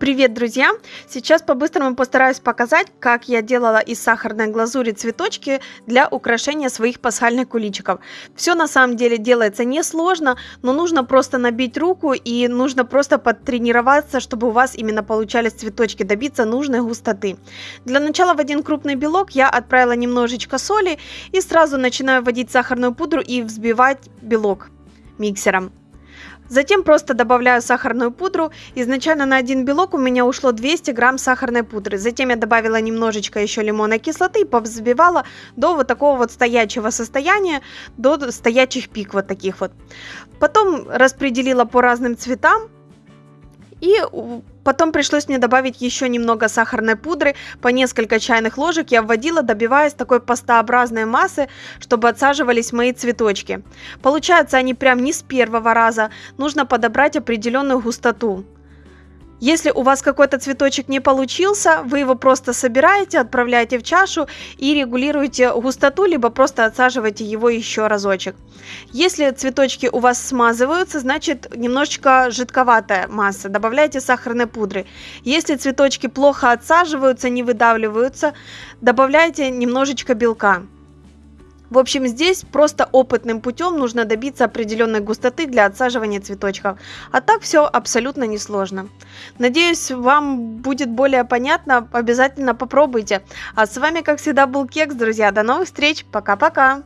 Привет, друзья! Сейчас по-быстрому постараюсь показать, как я делала из сахарной глазури цветочки для украшения своих пасхальных куличиков. Все на самом деле делается несложно, но нужно просто набить руку и нужно просто подтренироваться, чтобы у вас именно получались цветочки, добиться нужной густоты. Для начала в один крупный белок я отправила немножечко соли и сразу начинаю вводить сахарную пудру и взбивать белок миксером. Затем просто добавляю сахарную пудру. Изначально на один белок у меня ушло 200 грамм сахарной пудры. Затем я добавила немножечко еще лимонной кислоты и повзбивала до вот такого вот стоячего состояния, до стоячих пик вот таких вот. Потом распределила по разным цветам и потом пришлось мне добавить еще немного сахарной пудры, по несколько чайных ложек я вводила, добиваясь такой пастообразной массы, чтобы отсаживались мои цветочки. Получаются они прям не с первого раза, нужно подобрать определенную густоту. Если у вас какой-то цветочек не получился, вы его просто собираете, отправляете в чашу и регулируете густоту, либо просто отсаживаете его еще разочек. Если цветочки у вас смазываются, значит немножечко жидковатая масса, добавляйте сахарной пудры. Если цветочки плохо отсаживаются, не выдавливаются, добавляйте немножечко белка. В общем, здесь просто опытным путем нужно добиться определенной густоты для отсаживания цветочков. А так все абсолютно несложно. Надеюсь, вам будет более понятно. Обязательно попробуйте. А с вами, как всегда, был Кекс, друзья. До новых встреч. Пока-пока.